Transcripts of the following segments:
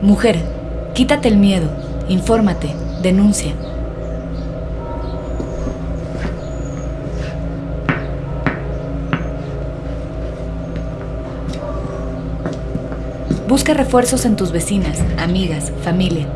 Mujer, quítate el miedo, infórmate, denuncia. Busca refuerzos en tus vecinas, amigas, familia.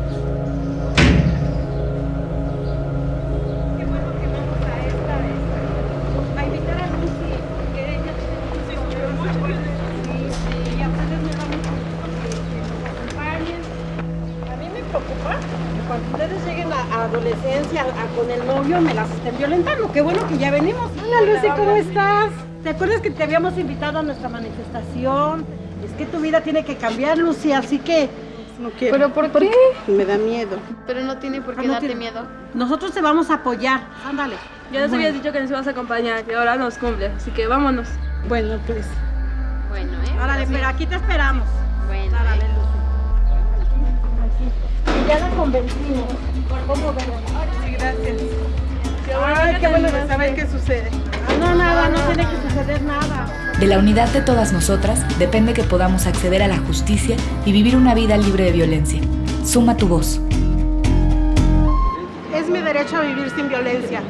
Cuando ustedes lleguen a, a adolescencia a- con el novio me las estén violentando. Qué bueno que ya venimos. Hola Lucy, ¿cómo estás? ¿Te acuerdas que te habíamos invitado a nuestra manifestación? Es que tu vida tiene que cambiar, Lucy, así que no quiero. ¿Pero por qué? Me da miedo. Pero no tiene por Ah, qué no darte tiene- miedo. Nosotros te vamos a apoyar. Ándale. Ya nos habías dicho que nos ibas a acompañar y ahora nos cumple, así que vámonos. Bueno, pues. Bueno, ¿eh? Órale, Sí. pero aquí te esperamos. Bueno, ¿Cómo no, nada, no tiene que suceder nada. De la unidad de todas nosotras depende que podamos acceder a la justicia y vivir una vida libre de violencia. Suma tu voz. Es mi derecho a vivir sin violencia.